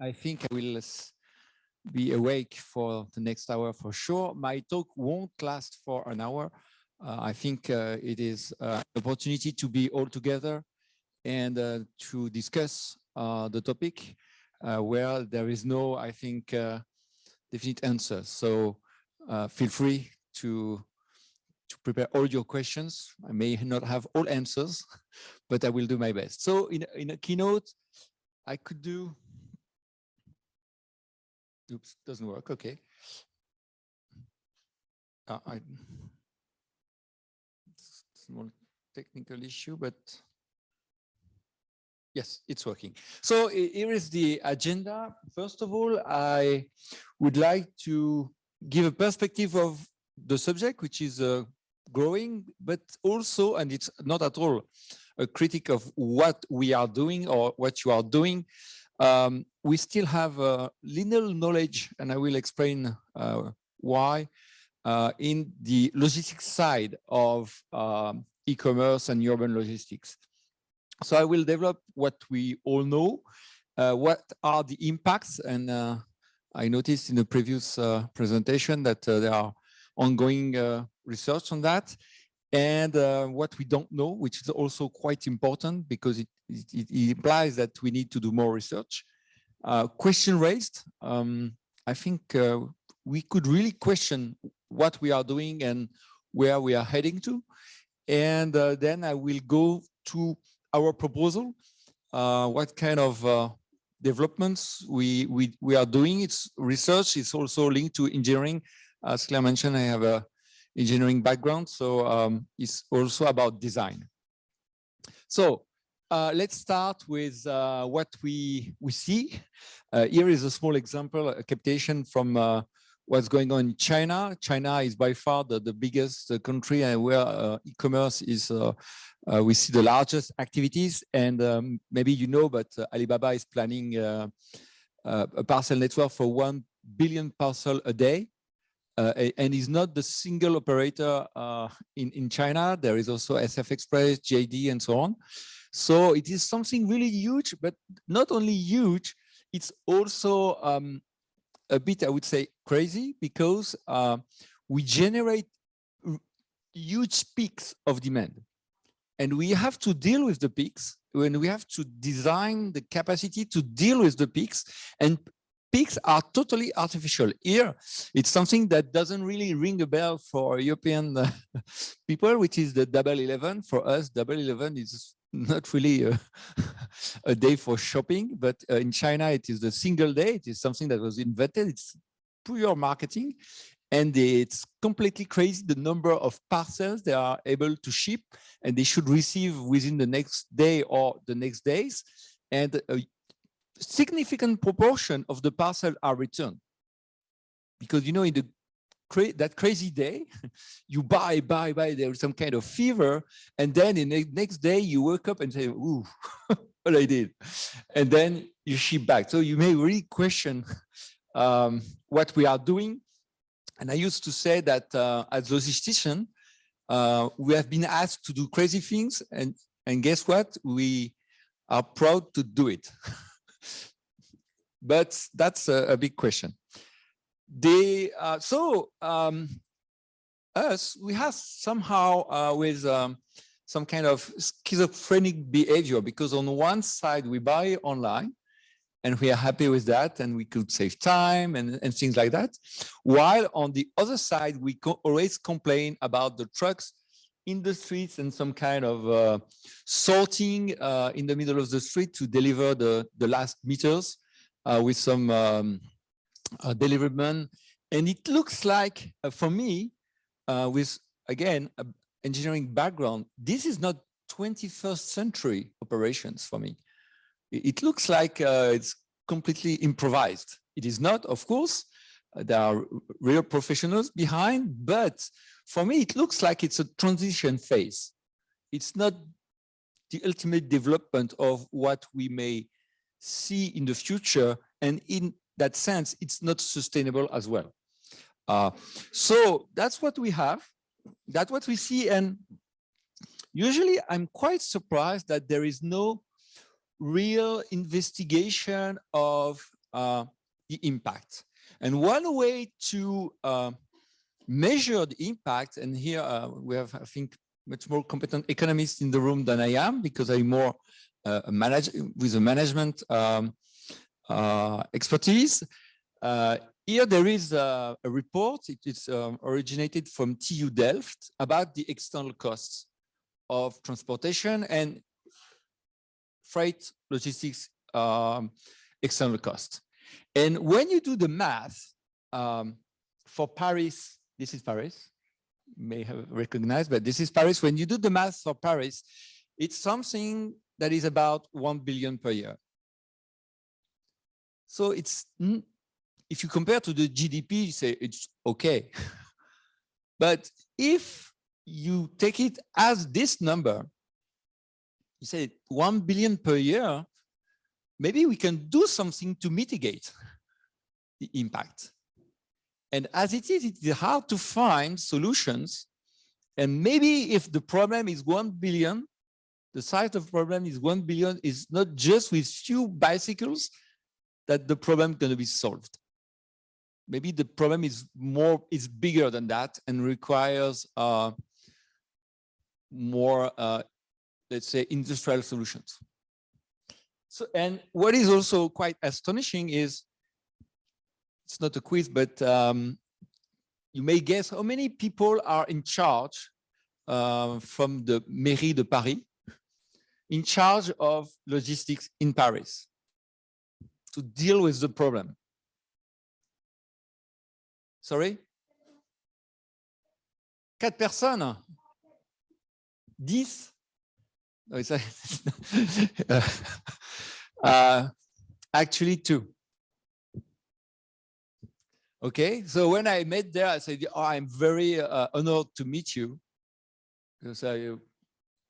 I think I will be awake for the next hour for sure. My talk won't last for an hour. Uh, I think uh, it is an opportunity to be all together and uh, to discuss uh, the topic uh, where there is no, I think, uh, definite answer. So feel free to to prepare all your questions. I may not have all answers, but I will do my best. So in, in a keynote, I could do Oops, doesn't work. Okay. Uh, I, small technical issue, but yes, it's working. So here is the agenda. First of all, I would like to give a perspective of the subject, which is uh, growing, but also, and it's not at all a critic of what we are doing or what you are doing, um, we still have uh, little knowledge, and I will explain uh, why, uh, in the logistics side of um, e-commerce and urban logistics. So I will develop what we all know, uh, what are the impacts, and uh, I noticed in the previous uh, presentation that there are ongoing research on that, and what we don't know, which is also quite important because it it, it, implies that we need to do more research. Uh, question raised, um, I think uh, we could really question what we are doing and where we are heading to. And uh, then I will go to our proposal, uh, what kind of uh, developments we, we, we are doing. It's research, it's also linked to engineering. As Claire mentioned, I have a engineering background, so um, it's also about design. So uh, let's start with uh, what we we see. Uh, here is a small example, a captation from uh, what's going on in China. China is by far the, the biggest uh, country and where uh, e-commerce is, we see the largest activities. And um, maybe you know, but Alibaba is planning a parcel network for 1 billion parcel a day. And is not the single operator in, in China. There is also SF Express, JD, and so on. So it is something really huge, but not only huge, it's also um, a bit, I would say, crazy because uh, we generate huge peaks of demand. And we have to deal with the peaks when we have to design the capacity to deal with the peaks and peaks are totally artificial. Here, it's something that doesn't really ring a bell for European uh, people, which is the double 11. For us, double 11 is not really a, a, day for shopping, but uh, in China, it is the single day. It is something that was invented. It's pure marketing. And it's completely crazy the number of parcels they are able to ship and they should receive within the next day or the next days. And a significant proportion of the parcel are returned. Because, you know, in the cra that crazy day, you buy, buy, buy, there's some kind of fever. And then in the next day you wake up and say, ooh, what I did. And then you ship back. So you may really question um, what we are doing. And I used to say that uh, as logistician, uh, we have been asked to do crazy things. And, and guess what? We are proud to do it. But that's a, a big question. They uh, so um, us we have somehow uh, with um, some kind of schizophrenic behavior because on one side we buy online and we are happy with that and we could save time and, and things like that while on the other side we co always complain about the trucks in the streets and some kind of uh, sorting uh, in the middle of the street to deliver the the last meters uh, with some um, uh, deliverment. And it looks like, uh, for me, uh, with, again, engineering background, this is not 21st century operations for me. It, looks like it's completely improvised. It is not, of course, there are real professionals behind, but for me, it looks like it's a transition phase. It's not the ultimate development of what we may see in the future. And in that sense, it's not sustainable as well. Uh, so that's what we have. That's what we see. And usually I'm quite surprised that there is no real investigation of uh, the impact. And one way to uh, measure the impact, and here uh, we have, I think, much more competent economists in the room than I am because I'm more uh, manage with a management um, uh, expertise. Uh, here there is a, a report, it is um, originated from TU Delft about the external costs of transportation and freight logistics um, external costs. And when you do the math um, for Paris, this is Paris, may have recognized, but this is Paris. When you do the math for Paris, it's something that is about 1 billion per year. So it's, if you compare to the GDP, you say it's okay. but if you take it as this number, you say 1 billion per year, maybe we can do something to mitigate the impact. And as it is, it's hard to find solutions. And maybe if the problem is 1 billion, the size of problem is 1 billion is not just with few bicycles that the problem going to be solved. Maybe the problem is more, is bigger than that and requires uh, more, uh, let's say, industrial solutions. So, and what is also quite astonishing is, it's not a quiz, but um, you may guess how many people are in charge uh, from the Mairie de Paris, in charge of logistics in Paris to deal with the problem. Sorry? Quatre personnes? Dix? No, it's, uh, actually two. Okay, so when I met there, I said, oh, I'm very uh, honored to meet you. Because uh, you,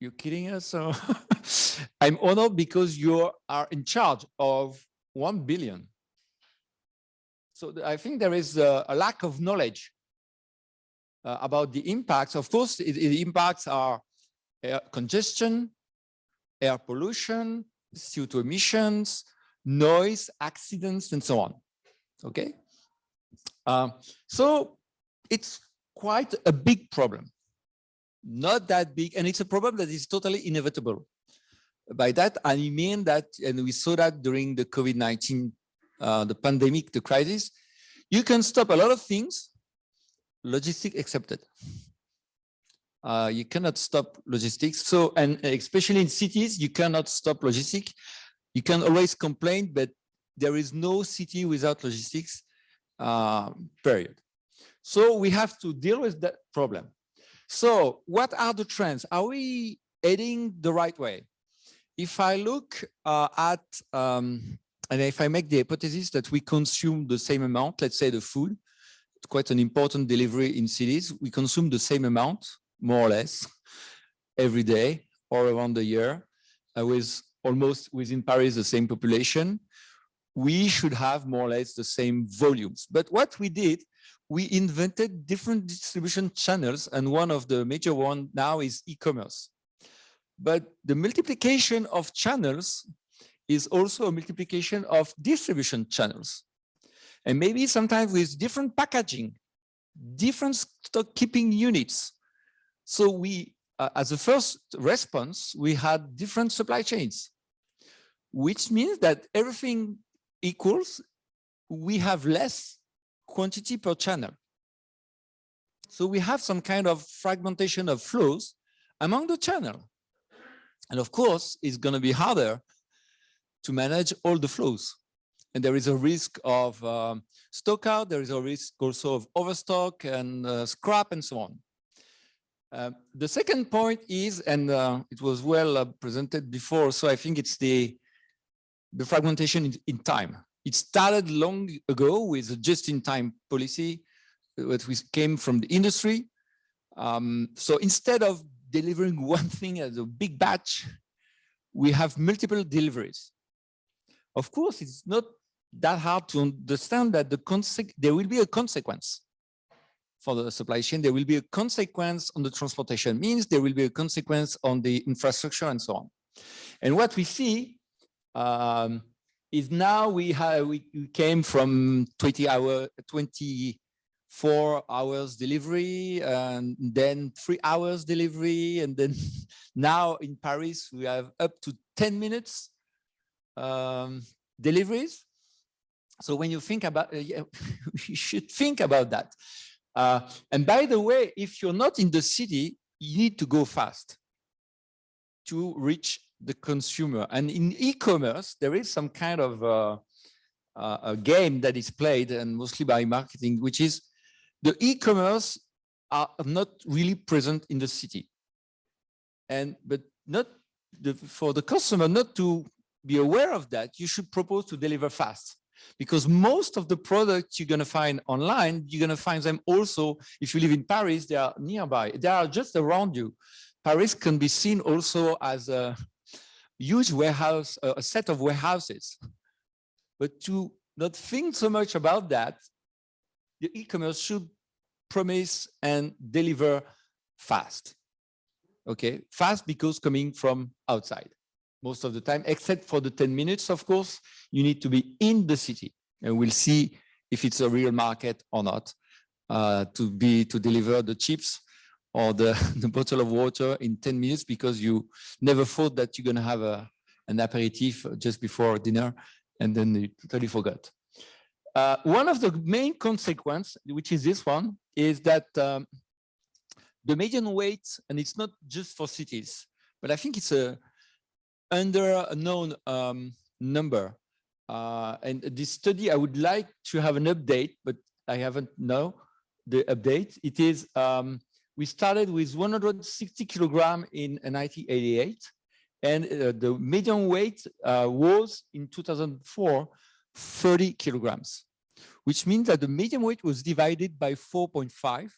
you're kidding us? I'm honored because you are in charge of 1 billion. So I think there is a, a lack of knowledge uh, about the impacts. Of course, the impacts are air congestion, air pollution, CO2 emissions, noise, accidents, and so on. Okay. Uh, so it's quite a big problem. Not that big, and it's a problem that is totally inevitable. By that, I mean that, and we saw that during the COVID-19, uh, the pandemic, the crisis, you can stop a lot of things, logistic accepted. Uh, you cannot stop logistics. So, and especially in cities, you cannot stop logistics. You can always complain, but there is no city without logistics, uh, period. So we have to deal with that problem. So what are the trends? Are we heading the right way? if I look uh, at, um, and if I make the hypothesis that we consume the same amount, let's say the food, quite an important delivery in cities, we consume the same amount, more or less, every day or around the year, uh, with almost within Paris the same population, we should have more or less the same volumes. But what we did, we invented different distribution channels, and one of the major one now is e-commerce. But the multiplication of channels is also a multiplication of distribution channels. And maybe sometimes with different packaging, different stock keeping units. So we, uh, as a first response, we had different supply chains, which means that everything equals, we have less quantity per channel. So we have some kind of fragmentation of flows among the channel. And of course, it's going to be harder to manage all the flows. And there is a risk of um, stock out. There is a risk also of overstock and uh, scrap and so on. Uh, the second point is, and uh, it was well uh, presented before, so I think it's the, the fragmentation in, in time. It started long ago with a just-in-time policy that we came from the industry. Um, so instead of delivering one thing as a big batch, we have multiple deliveries. Of course, it's not that hard to understand that the there will be a consequence for the supply chain. There will be a consequence on the transportation means there will be a consequence on the infrastructure and so on. And what we see um, is now we have we, came from 20 hour 24 hours delivery and then three hours delivery and then now in paris we have up to 10 minutes um, deliveries. So when you think about uh, yeah, you should think about that. Uh, and by the way if you're not in the city you need to go fast to reach the consumer. And in e-commerce, there is some kind of uh, uh, a game that is played and mostly by marketing, which is the e-commerce are not really present in the city. And but not the, for the customer not to be aware of that, you should propose to deliver fast because most of the products you're going to find online, you're going to find them also, if you live in Paris, they are nearby. They are just around you. Paris can be seen also as a huge warehouse, a set of warehouses. But to not think so much about that, the e-commerce should promise and deliver fast. Okay, fast because coming from outside most of the time, except for the 10 minutes, of course, you need to be in the city and we'll see if it's a real market or not uh, to be to deliver the chips or the, the bottle of water in 10 minutes because you never thought that you're going to have a, an aperitif just before dinner and then you totally forgot. Uh, one of the main consequence, which is this one, is that um, the median weight, and it's not just for cities, but I think it's a under a known um, number. Uh, and this study, I would like to have an update, but I haven't know the update. It is um, we started with 160 kilogram in 1988, and uh, the median weight uh, was in 2004 30 kilograms, which means that the median weight was divided by 4.5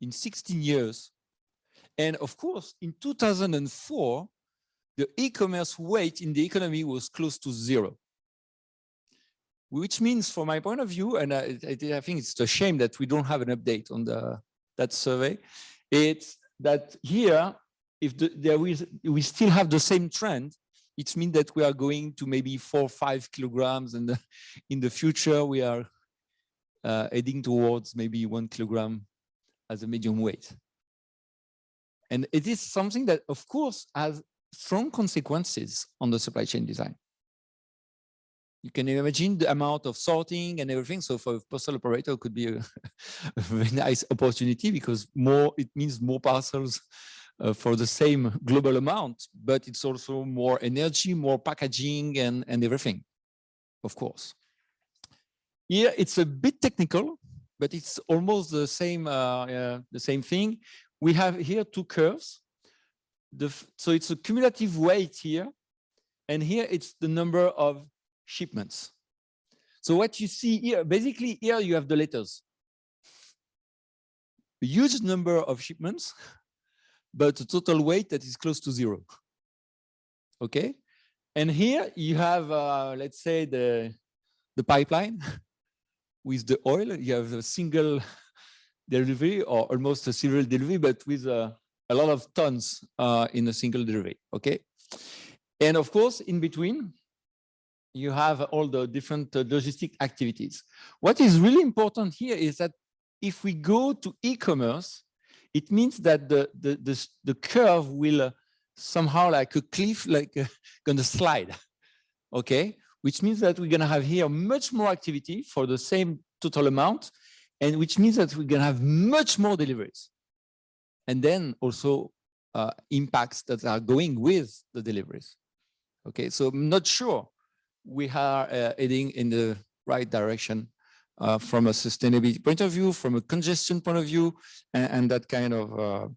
in 16 years. And of course, in 2004, the e-commerce weight in the economy was close to zero. Which means, from my point of view, and I, I think it's a shame that we don't have an update on the that survey, it's that here, if the, there is, we still have the same trend, it means that we are going to maybe four, five kilograms, and in the future we are uh, heading towards maybe one kilogram as a medium weight. And it is something that, of course, has strong consequences on the supply chain design. You can imagine the amount of sorting and everything. So for a postal operator, it could be a, a very nice opportunity because more it means more parcels uh, for the same global amount, but it's also more energy, more packaging and, and everything, of course. Here it's a bit technical, but it's almost the same uh, uh, the same thing. We have here two curves. The, so it's a cumulative weight here, and here it's the number of shipments. So what you see here, basically here you have the letters. A huge number of shipments, but a total weight that is close to zero. Okay. And here you have, uh, let's say, the, the pipeline with the oil. You have a single delivery or almost a serial delivery, but with a, a lot of tons uh, in a single delivery. Okay. And of course, in between, you have all the different uh, logistic activities. What is really important here is that if we go to e-commerce, it means that the, the, the, the curve will uh, somehow like a cliff, like uh, gonna slide, okay? Which means that we're gonna have here much more activity for the same total amount, and which means that we're gonna have much more deliveries. And then also uh, impacts that are going with the deliveries. Okay, so I'm not sure we are uh, heading in the right direction uh, from a sustainability point of view, from a congestion point of view, and, and that kind of uh,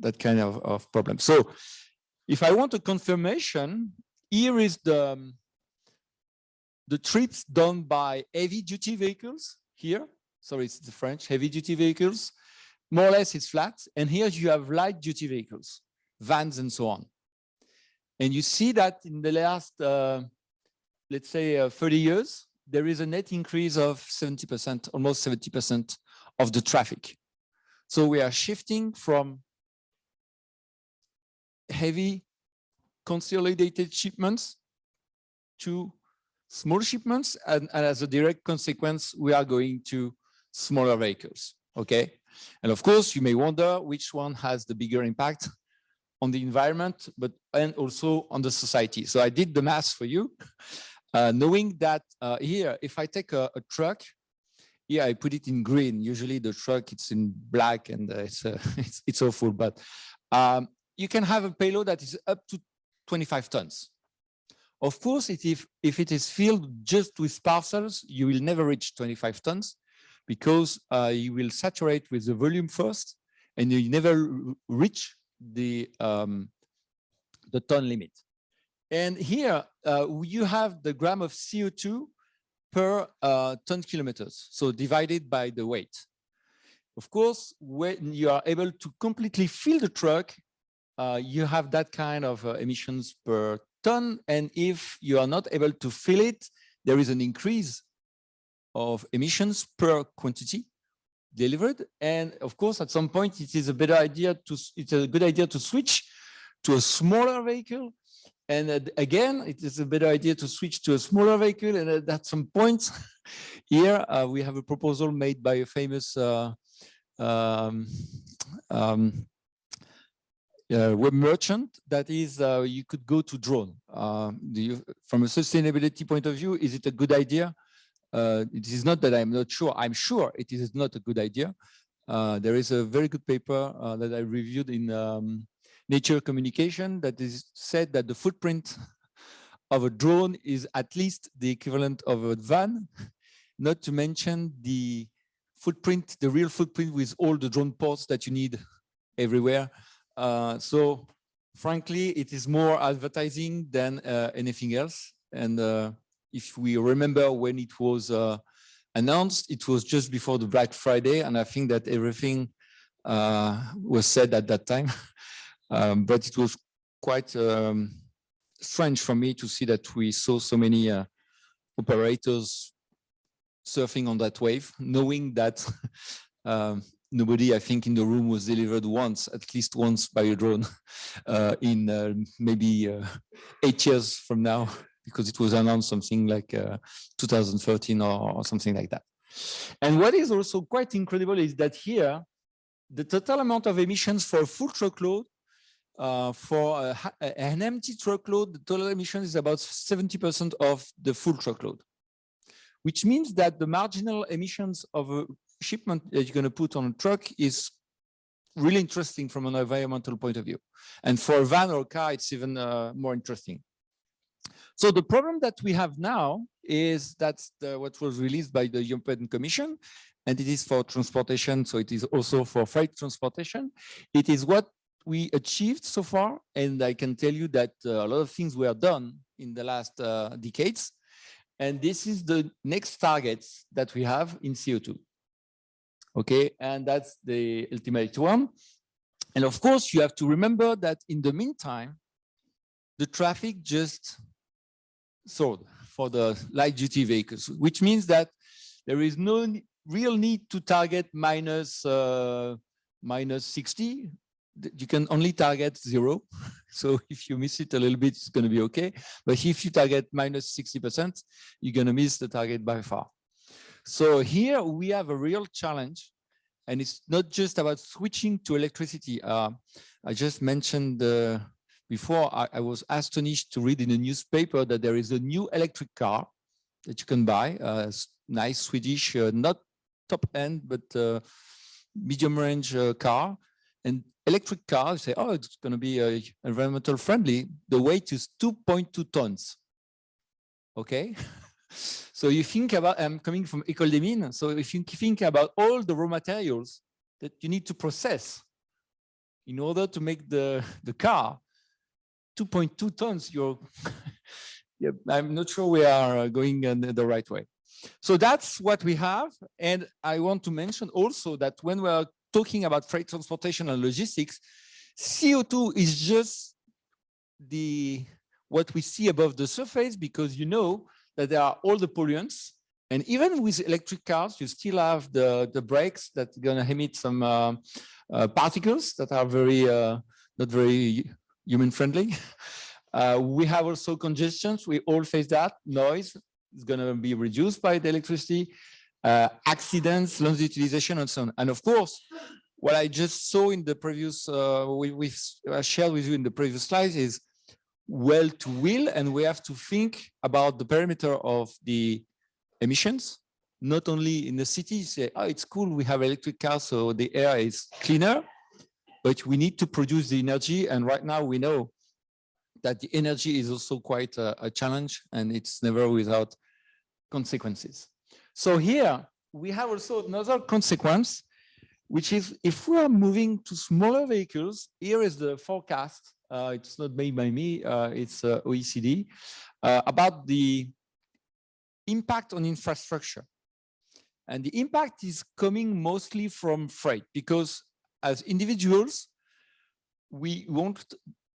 that kind of, of problem. So if I want a confirmation, here is the um, the trips done by heavy duty vehicles here. Sorry, it's the French heavy duty vehicles. More or less it's flat. And here you have light duty vehicles, vans and so on. And you see that in the last uh, let's say uh, 30 years, there is a net increase of 70%, almost 70% of the traffic. So we are shifting from heavy consolidated shipments to small shipments and, and, as a direct consequence, we are going to smaller vehicles, okay? And of course, you may wonder which one has the bigger impact on the environment, but and also on the society. So I did the math for you, uh, knowing that uh, here, if I take a, a, truck, here I put it in green. Usually the truck it's in black and uh, it's, uh, it's, it's awful, but um, you can have a payload that is up to 25 tons. Of course, if, if it is filled just with parcels, you will never reach 25 tons because uh, you will saturate with the volume first and you never reach the, um, the ton limit. And here uh, you have the gram of CO2 per uh, ton kilometers, so divided by the weight. Of course, when you are able to completely fill the truck, uh, you have that kind of uh, emissions per ton. And if you are not able to fill it, there is an increase of emissions per quantity delivered. And of course, at some point, it is a better idea to, it's a good idea to switch to a smaller vehicle. And uh, again, it is a better idea to switch to a smaller vehicle. And at some point here, uh, we have a proposal made by a famous uh, um, um, uh, web merchant that is uh, you could go to drone. Uh, you, from a sustainability point of view, is it a good idea? Uh, it is not that I'm not sure. I'm sure it is not a good idea. Uh, there is a very good paper uh, that I reviewed in um, Nature Communication that is said that the footprint of a drone is at least the equivalent of a van, not to mention the footprint, the real footprint with all the drone ports that you need everywhere. Uh, so frankly, it is more advertising than uh, anything else. And uh, if we remember when it was uh, announced, it was just before the Black Friday. And I think that everything uh, was said at that time. um, but it was quite um, strange for me to see that we saw so many operators surfing on that wave, knowing that um, nobody, I think, in the room was delivered once, at least once by a drone uh, in uh, maybe uh, eight years from now, because it was announced something like uh, 2013 or, or, something like that. And what is also quite incredible is that here, the total amount of emissions for a full truckload, uh, for a, an empty truckload, the total emission is about 70% of the full truckload which means that the marginal emissions of a shipment that you're going to put on a truck is really interesting from an environmental point of view. And for a van or a car, it's even uh, more interesting. So the problem that we have now is that's the, what was released by the European Commission, and it is for transportation, so it is also for freight transportation. It is what we achieved so far, and I can tell you that uh, a lot of things were done in the last uh, decades, and this is the next targets that we have in CO2 okay and that's the ultimate one. And of course you have to remember that in the meantime the traffic just soared for the light duty vehicles which means that there is no real need to target minus, uh, minus 60 you can only target zero so if you miss it a little bit it's going to be okay but if you target minus minus 60 percent you're going to miss the target by far so here we have a real challenge and it's not just about switching to electricity. Uh, I just mentioned uh, before, I, I, was astonished to read in a newspaper that there is a new electric car that you can buy, a nice Swedish, uh, not top end, but uh, medium range uh, car. And electric car, you say, oh, it's going to be uh, environmental friendly. The weight is 2.2 tons. Okay. So you think about, I'm coming from École des Mines, so if you think about all the raw materials that you need to process in order to make the, the car, 2.2 tons, you're, yeah, I'm not sure we are going in the right way. So that's what we have. And I want to mention also that when we're talking about freight transportation and logistics, CO2 is just the what we see above the surface because you know that there are all the pollutants. And even with electric cars, you still have the, the brakes that are going to emit some uh, uh, particles that are very uh, not very human friendly. Uh, we have also congestions. We all face that. Noise is going to be reduced by the electricity, accidents, land utilization, and so on. And of course, what I just saw in the previous, uh, we, we shared with you in the previous slides is well to will, and we have to think about the perimeter of the emissions, not only in the city, say, oh, it's cool, we have electric cars, so the air is cleaner, but we need to produce the energy. And right now we know that the energy is also quite a, a challenge and it's never without consequences. So here we have also another consequence, which is if we are moving to smaller vehicles, here is the forecast. Uh, it's not made by me, uh, it's uh, OECD, uh, about the impact on infrastructure. And the impact is coming mostly from freight because as individuals, we won't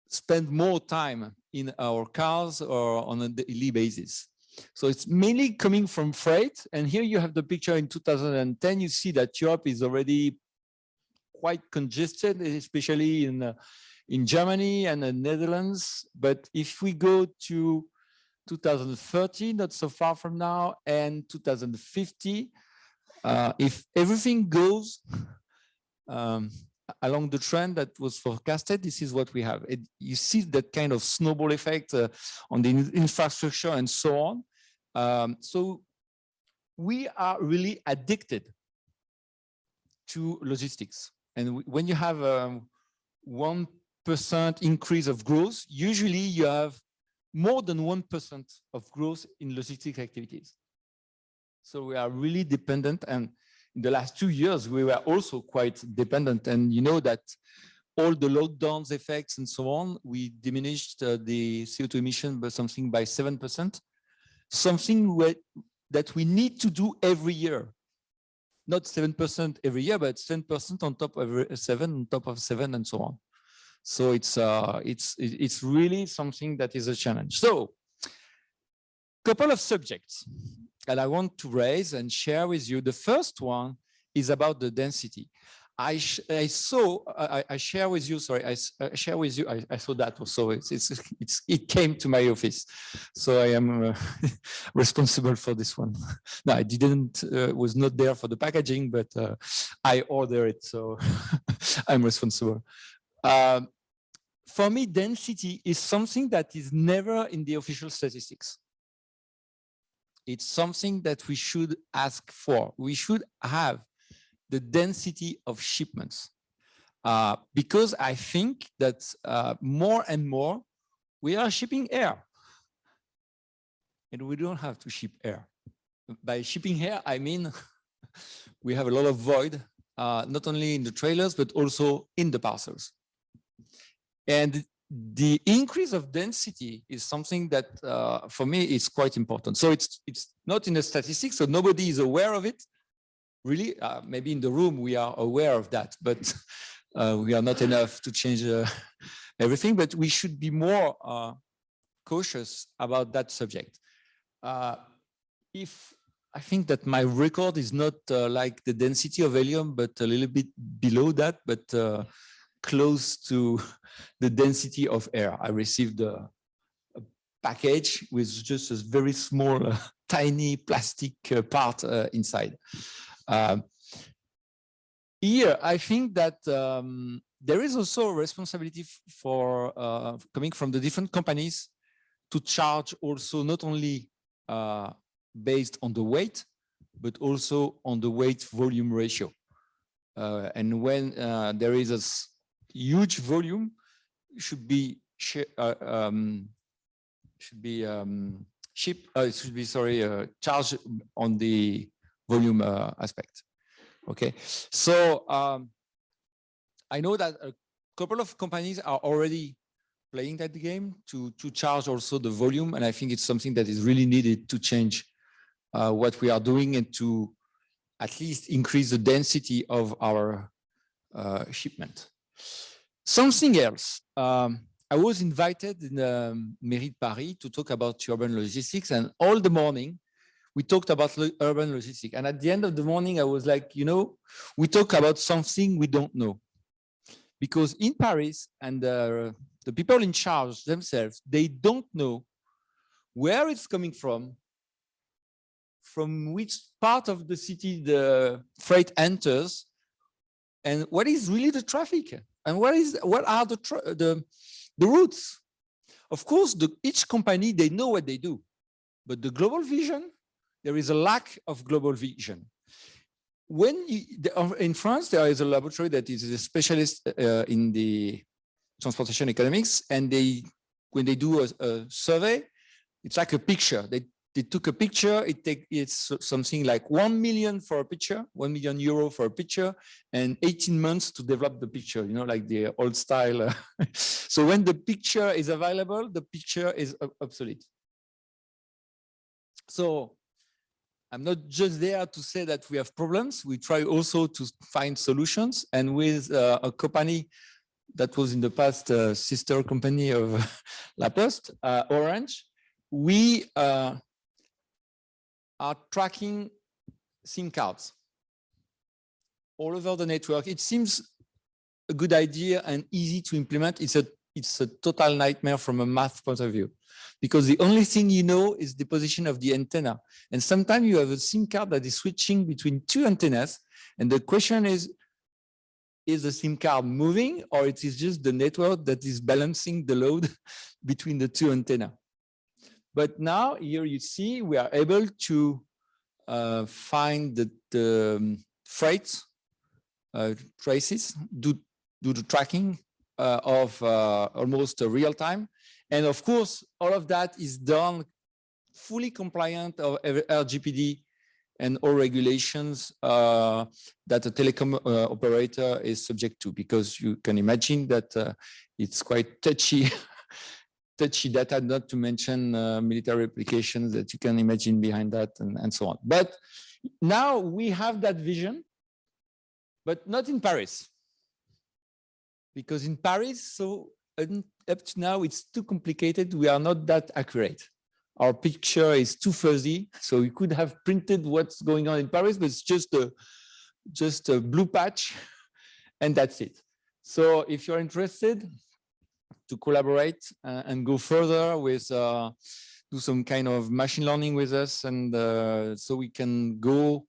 spend more time in our cars or on a daily basis. So it's mainly coming from freight. And here you have the picture in 2010. You see that Europe is already quite congested, especially in, uh, in Germany and the Netherlands. But if we go to 2030, not so far from now, and 2050, uh, if everything goes um, along the trend that was forecasted, this is what we have. It, you see that kind of snowball effect uh, on the infrastructure and so on. Um, so we are really addicted to logistics. And when you have a 1% increase of growth, usually you have more than 1% of growth in logistics activities. So we are really dependent and in the last two years, we were also quite dependent. And you know that all the lockdowns effects and so on, we diminished uh, the CO2 emission by something by 7%, something that we need to do every year. Not 7% every year, but 10% on top of seven, on top of seven and so on. So it's uh, it's it's really something that is a challenge. So, couple of subjects that I want to raise and share with you. The first one is about the density. I, I saw, I, I, share with you, sorry, I, I share with you, I, saw that also, it's, it's, it's, it came to my office. So I am uh, responsible for this one. No, I didn't, uh, was not there for the packaging, but uh, I order it, so I'm responsible. Um, for me, density is something that is never in the official statistics it's something that we should ask for. We should have the density of shipments uh, because I think that uh, more and more we are shipping air and we don't have to ship air. By shipping air, I mean we have a lot of void, uh, not only in the trailers, but also in the parcels. And the increase of density is something that uh, for me is quite important. So it's it's not in the statistics, so nobody is aware of it. Really, uh, maybe in the room we are aware of that, but uh, we are not enough to change uh, everything. But we should be more uh, cautious about that subject. Uh, if I think that my record is not like the density of helium, but a little bit below that, but close to the density of air. I received a, a package with just a very small, uh, tiny plastic uh, part uh, inside. Um, here, I think that um, there is also a responsibility for uh, coming from the different companies to charge also not only uh, based on the weight, but also on the weight volume ratio. Uh, and when there is a huge volume should be uh, um, should be um, ship uh, should be sorry uh, charged on the volume uh, aspect. Okay, so um, I know that a couple of companies are already playing that game to to charge also the volume, and I think it's something that is really needed to change uh, what we are doing and to at least increase the density of our uh, shipment. Something else. Um, I was invited in um, Mairie de Paris to talk about urban logistics and all the morning we talked about lo urban logistics. And at the end of the morning, I was like, you know, we talk about something we don't know. Because in Paris and uh, the people in charge themselves, they don't know where it's coming from, from which part of the city the freight enters, and what is really the traffic, and what is what are the the the routes. Of course, the, each company they know what they do, but the global vision there is a lack of global vision. When you, in France, there is a laboratory that is a specialist uh, in the transportation economics, and they when they do a, a survey, it's like a picture. They they took a picture. It take it's something like one million for a picture, one million euro for a picture, and 18 months to develop the picture. You know, like the old style. So when the picture is available, the picture is obsolete. So I'm not just there to say that we have problems. We try also to find solutions. And with uh, a company that was in the past uh, sister company of La Poste, uh, Orange, we uh, are tracking SIM cards all over the network. It seems a good idea and easy to implement. It's a it's a total nightmare from a math point of view because the only thing you know is the position of the antenna. And sometimes you have a SIM card that is switching between two antennas. And the question is, is the SIM card moving or it is just the network that is balancing the load between the two antenna? But now here you see we are able to uh, find the, the um, freight uh, traces, do, do the tracking uh, of uh, almost real time. And of course, all of that is done fully compliant of RGPD and all regulations uh, that a telecom uh, operator is subject to, because you can imagine that uh, it's quite touchy, touchy data, not to mention uh, military applications that you can imagine behind that and, and so on. But now we have that vision, but not in Paris because in Paris, so up to now, it's too complicated. We are not that accurate. Our picture is too fuzzy. So we could have printed what's going on in Paris, but it's just a, just a blue patch and that's it. So if you're interested to collaborate uh, and go further with, uh, do some kind of machine learning with us and uh, so we can go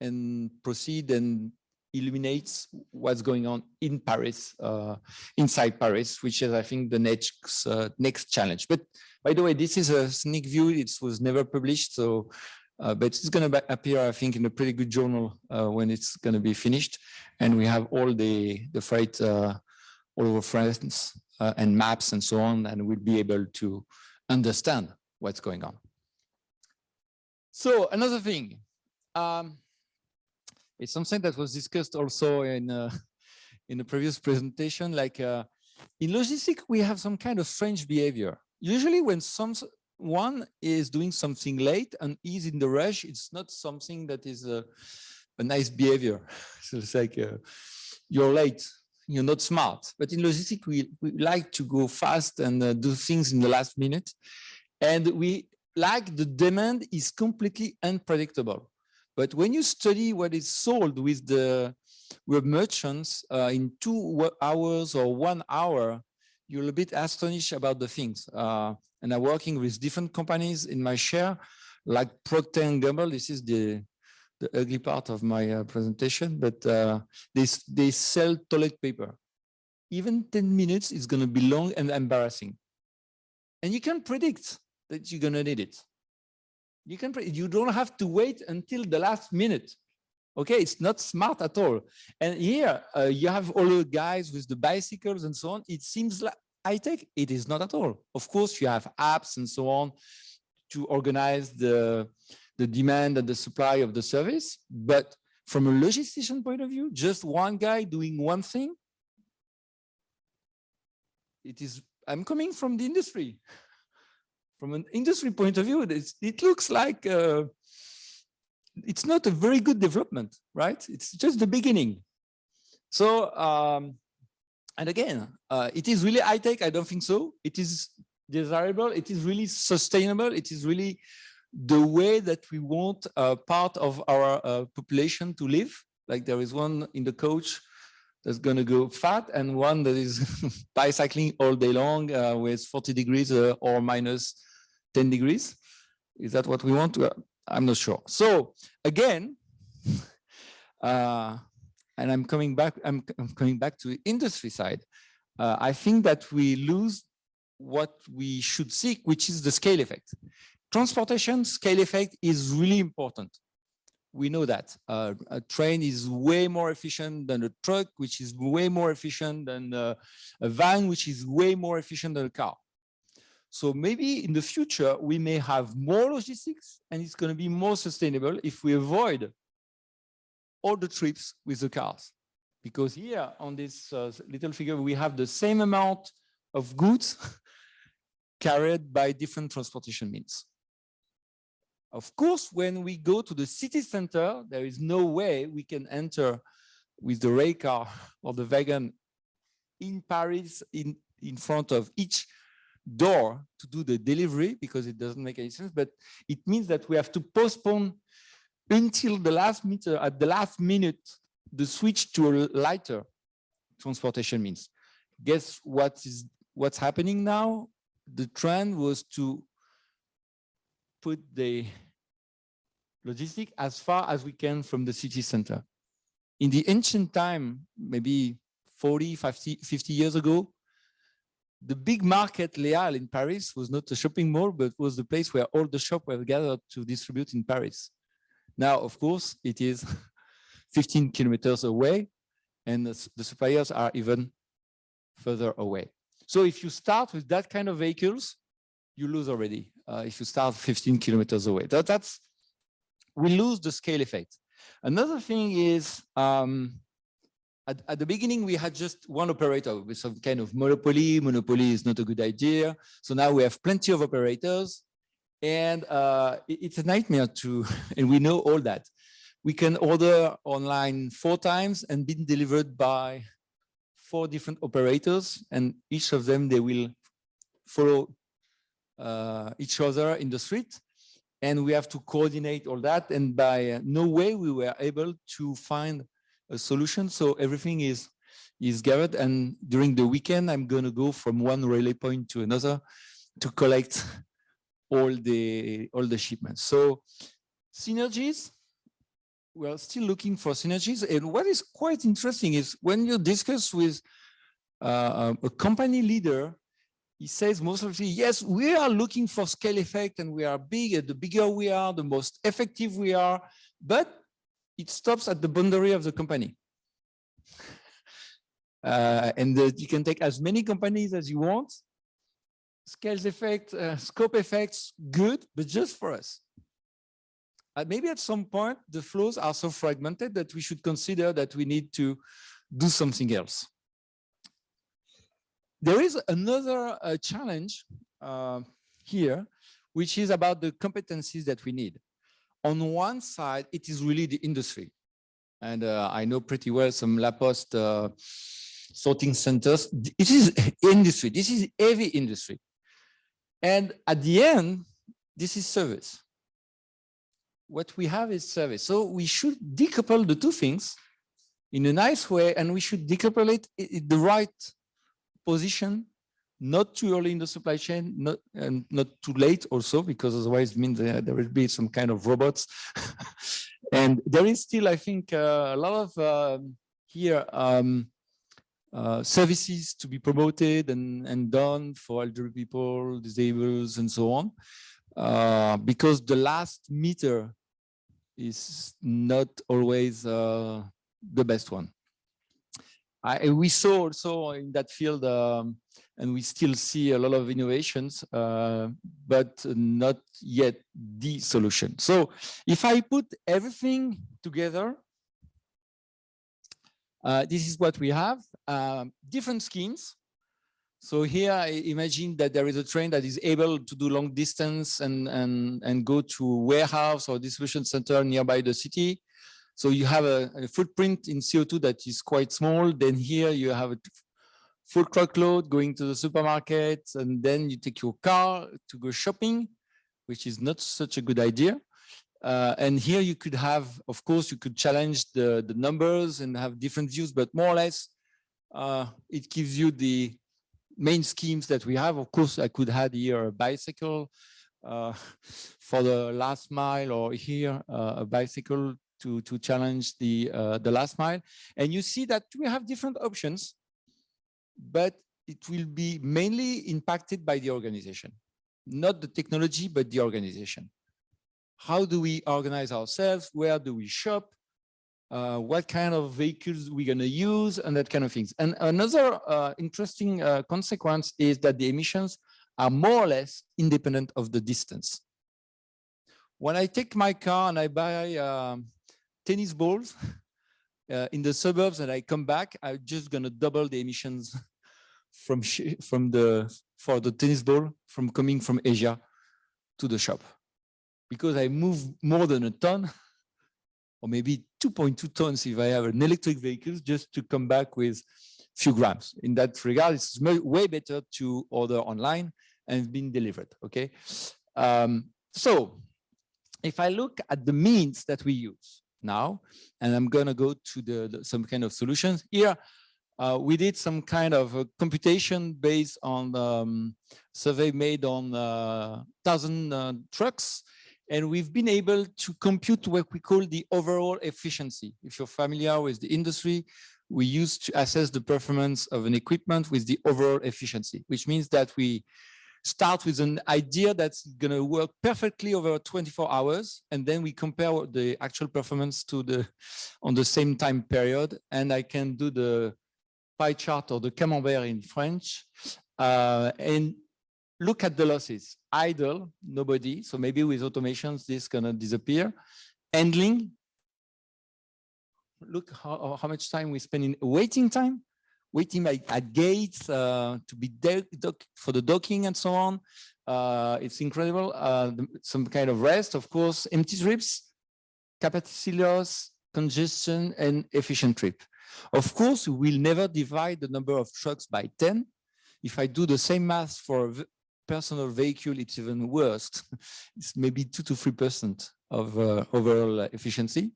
and proceed and illuminates what's going on in Paris, uh, inside Paris, which is, I think, the next uh, next challenge. But by the way, this is a sneak view. It was never published, so uh, but it's going to appear, I think, in a pretty good journal when it's going to be finished, and we have all the the freight all over France uh, and maps and so on, and we'll be able to understand what's going on. So another thing. Um, it's something that was discussed also in uh, in the previous presentation. Like uh, in logistics, we have some kind of strange behavior. Usually, when someone is doing something late and is in the rush, it's not something that is a, a nice behavior. so it's like uh, you're late, you're not smart. But in logistics, we, we like to go fast and uh, do things in the last minute. And we like the demand is completely unpredictable. But when you study what is sold with the with merchants uh, in two hours or one hour, you're a bit astonished about the things. Uh, and I'm working with different companies in my share, like Procter & Gamble. This is the the ugly part of my uh, presentation, but uh, they, they sell toilet paper. Even 10 minutes is going to be long and embarrassing. And you can predict that you're going to need it. You can, you don't have to wait until the last minute. Okay, it's not smart at all. And here uh, you have all the guys with the bicycles and so on. It seems like high tech. It is not at all. Of course, you have apps and so on to organize the, the demand and the supply of the service. But from a logistician point of view, just one guy doing one thing, it is, I'm coming from the industry from an industry point of view, it looks like uh, it's not a very good development, right? It's just the beginning. So, um, and again, uh, it is really high tech. I don't think so. It is desirable. It is really sustainable. It is really the way that we want a part of our uh, population to live. Like there is one in the coach that's going to go fat and one that is bicycling all day long uh, with 40 degrees uh, or minus 10 degrees. Is that what we want? I'm not sure. So again, uh, and I'm coming back, I'm, I'm coming back to industry side. Uh, I think that we lose what we should seek, which is the scale effect. Transportation scale effect is really important. We know that uh, a train is way more efficient than a truck, which is way more efficient than uh, a van, which is way more efficient than a car. So maybe in the future, we may have more logistics and it's going to be more sustainable if we avoid all the trips with the cars. Because here on this uh, little figure, we have the same amount of goods carried by different transportation means. Of course, when we go to the city center, there is no way we can enter with the rail car or the wagon in Paris in, in front of each door to do the delivery because it doesn't make any sense, but it means that we have to postpone until the last meter at the last minute the switch to a lighter transportation means. Guess what is what's happening now? The trend was to put the logistic as far as we can from the city center. In the ancient time, maybe 40, 50, 50 years ago, the big market Les Halles in Paris was not a shopping mall, but was the place where all the shops were gathered to distribute in Paris. Now, of course, it is 15 kilometers away and the, the suppliers are even further away. So if you start with that kind of vehicles, you lose already. Uh, if you start 15 kilometers away, that, that's we lose the scale effect. Another thing is um, at, at, the beginning we had just one operator with some kind of monopoly. Monopoly is not a good idea. So now we have plenty of operators, and uh, it, it's a nightmare to, and we know all that we can order online four times and be delivered by four different operators and each of them they will follow each other in the street and we have to coordinate all that and by uh, no way we were able to find a solution so everything is is gathered and during the weekend i'm going to go from one relay point to another to collect all the all the shipments so synergies we're still looking for synergies. And what is quite interesting is when you discuss with uh, a company leader, he says most of the yes, we are looking for scale effect and we are big. The bigger we are, the most effective we are, but it stops at the boundary of the company. Uh, and the, you can take as many companies as you want. Scales effect, uh, scope effects, good, but just for us uh, maybe at some point the flows are so fragmented that we should consider that we need to do something else. There is another uh, challenge uh, here, which is about the competencies that we need. On one side, it is really the industry. And uh, I know pretty well some La Poste uh, sorting centers. It is industry. This is heavy industry. And at the end, this is service what we have is service. So we should decouple the two things in a nice way, and we should decouple it the right position, not too early in the supply chain, not and not too late also, because otherwise it means there, will be some kind of robots. and there is still, I think, uh, a lot of um, here um, uh, services to be promoted and, and done for elderly people, disabled, and so on. Uh, because the last meter is not always uh, the best one. I, we saw also in that field, um, and we still see a lot of innovations, uh, but not yet the solution. So if I put everything together, uh, this is what we have, um, different schemes so here I imagine that there is a train that is able to do long distance and, and, and go to warehouse or distribution center nearby the city. So you have a, a footprint in CO2 that is quite small. Then here you have a full truckload going to the supermarket and then you take your car to go shopping, which is not such a good idea. Uh, and here you could have, of course, you could challenge the, the numbers and have different views, but more or less, uh, it gives you the main schemes that we have. Of course, I could add here a bicycle uh, for the last mile or here uh, a bicycle to, to challenge the, uh, the last mile. And you see that we have different options, but it will be mainly impacted by the organization, not the technology, but the organization how do we organize ourselves? Where do we shop? Uh, what kind of vehicles we're going to use and that kind of things. And another uh, interesting uh, consequence is that the emissions are more or less independent of the distance. When I take my car and I buy um, tennis balls uh, in the suburbs and I come back, I'm just going to double the emissions from from the for the tennis ball from coming from Asia to the shop because I move more than a ton, or maybe 2.2 tons if I have an electric vehicle, just to come back with a few grams. In that regard, it's way better to order online and being delivered, okay? Um, so if I look at the means that we use now, and I'm gonna go to the, the some kind of solutions here, uh, we did some kind of a computation based on um, survey made on uh, thousand uh, trucks and we've been able to compute what we call the overall efficiency. If you're familiar with the industry, we use to assess the performance of an equipment with the overall efficiency, which means that we start with an idea that's going to work perfectly over 24 hours and then we compare the actual performance to the on the same time period and i can do the pie chart or the camembert in french uh, and look at the losses. Idle, nobody. So maybe with automations, this gonna disappear. Handling, look how, how much time we spend in waiting time, waiting at, at gates uh, to be for the docking and so on. Uh, it's incredible. Uh, some kind of rest, of course, empty trips, capacity loss, congestion, and efficient trip. Of course, we will never divide the number of trucks by 10. If I do the same math for personal vehicle, it's even worse. it's maybe two to three percent of uh, overall efficiency.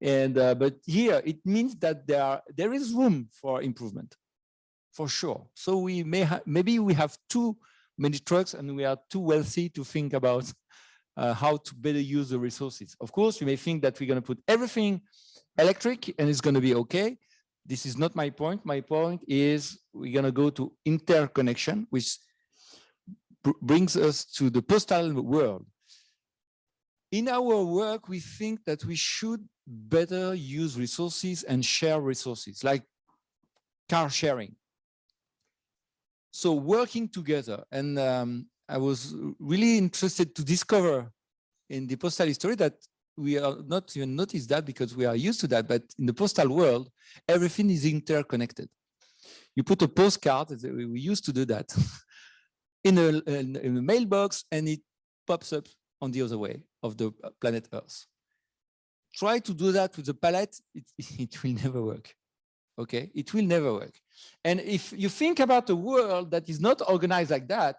And uh, but here it means that there are, there is room for improvement, for sure. So we may maybe we have too many trucks and we are too wealthy to think about uh, how to better use the resources. Of course, you may think that we're going to put everything electric and it's going to be okay. This is not my point. My point is we're going to go to interconnection, which brings us to the postal world. In our work, we think that we should better use resources and share resources, like car sharing. So working together, and um, I was really interested to discover in the postal history that we are not even notice that because we are used to that, but in the postal world, everything is interconnected. You put a postcard, we used to do that. in a, in a mailbox and it pops up on the other way of the uh, planet Earth. Try to do that with the palette, it, it will never work. Okay, it will never work. And if you think about a world that is not organized like that,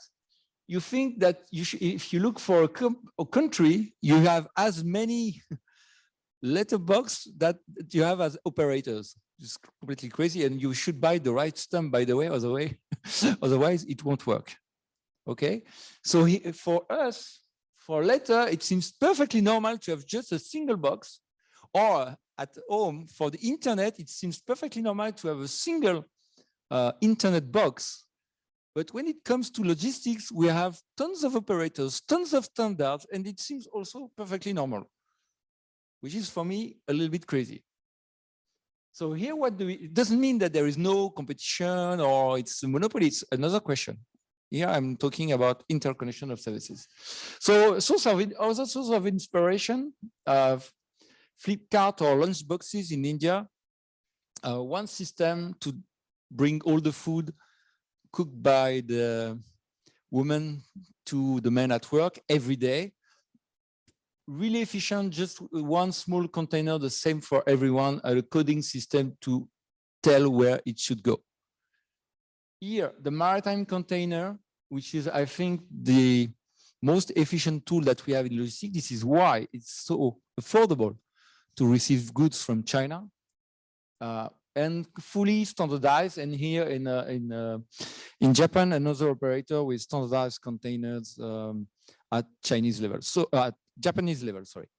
you think that you if you look for a, a country, you have as many letterbox that you have as operators. It's completely crazy, and you should buy the right stamp, by the way, otherwise, otherwise it won't work. Okay, so he, for us, for letter, it seems perfectly normal to have just a single box or at home for the internet, it seems perfectly normal to have a single uh, internet box. But when it comes to logistics, we have tons of operators, tons of standards, and it seems also perfectly normal, which is for me a little bit crazy. So here, what do we, it doesn't mean that there is no competition or it's a monopoly, it's another question. Here I'm talking about interconnection of services. So source of other source of inspiration, uh, Flipkart or lunch boxes in India. Uh, one system to bring all the food cooked by the woman to the men at work every day. Really efficient, just one small container, the same for everyone, a coding system to tell where it should go. Here, the maritime container, which is, I think, the most efficient tool that we have in logistics. This is why it's so affordable to receive goods from China uh, and fully standardized. And here in uh, in uh, in Japan, another operator with standardized containers um, at Chinese level, so at Japanese level. Sorry.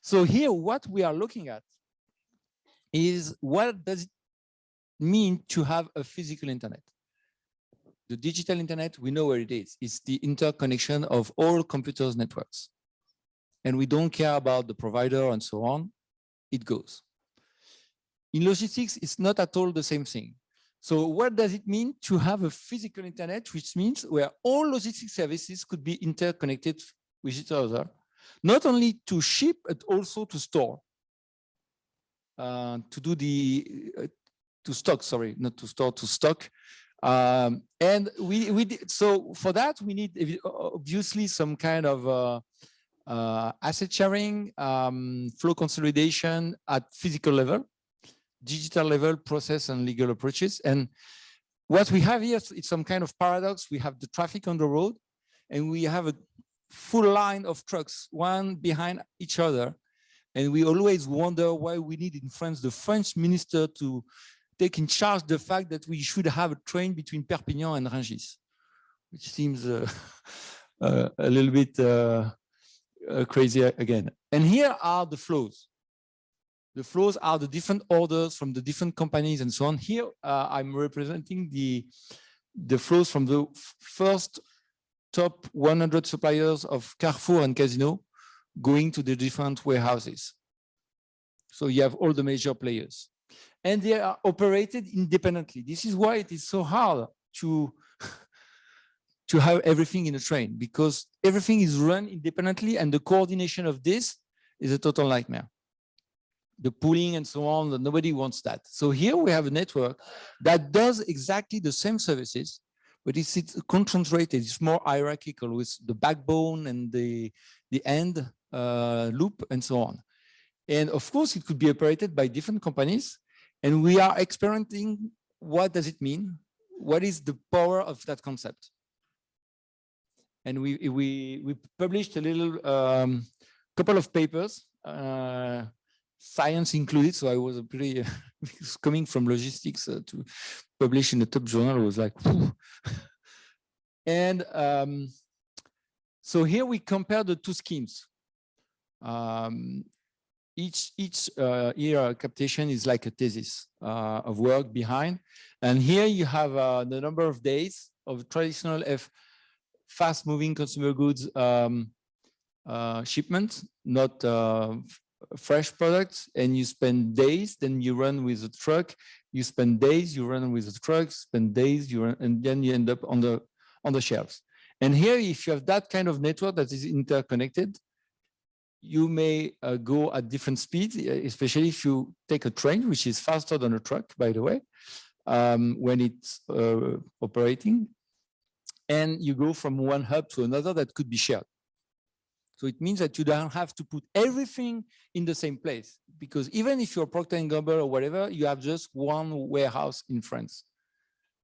So here, what we are looking at is what does it mean to have a physical internet? The digital internet, we know where it is. It's the interconnection of all computers networks. And we don't care about the provider and so on. It goes. In logistics, it's not at all the same thing. So what does it mean to have a physical internet, which means where all logistics services could be interconnected with each other, not only to ship, but also to store, uh, to do the, uh, to stock, sorry, not to store, to stock. Um, and we, we did, so for that, we need obviously some kind of uh, uh, asset sharing, um, flow consolidation at physical level digital level process and legal approaches. And what we have here is some kind of paradox. We have the traffic on the road and we have a full line of trucks, one behind each other. And we always wonder why we need in France the French minister to take in charge the fact that we should have a train between Perpignan and Rungis, which seems uh, uh, a little bit uh, uh crazy again. And here are the flows. The flows are the different orders from the different companies and so on. Here, uh, I'm representing the, the flows from the first top 100 suppliers of Carrefour and Casino going to the different warehouses. So you have all the major players and they are operated independently. This is why it is so hard to to have everything in a train because everything is run independently and the coordination of this is a total nightmare the pooling and so on, nobody wants that. So here we have a network that does exactly the same services, but it's, it's concentrated, it's more hierarchical with the backbone and the, the end uh, loop and so on. And of course, it could be operated by different companies. And we are experimenting what does it mean? What is the power of that concept? And we, we, we published a little um, couple of papers uh, science included. So I was a pretty, coming from logistics uh, to publish in the top journal was like, and um, so here we compare the two schemes. Um, each each uh, year captation is like a thesis uh, of work behind. And here you have uh, the number of days of traditional F fast moving consumer goods um, uh, shipment, not uh, fresh products and you spend days, then you run with a truck, you spend days, you run with a truck, spend days, you run, and then you end up on the on the shelves. And here, if you have that kind of network that is interconnected, you may uh, go at different speeds, especially if you take a train, which is faster than a truck, by the way, um, when it's uh, operating. And you go from one hub to another that could be shared. So it means that you don't have to put everything in the same place because even if you're Procter & Gamble or whatever, you have just one warehouse in France.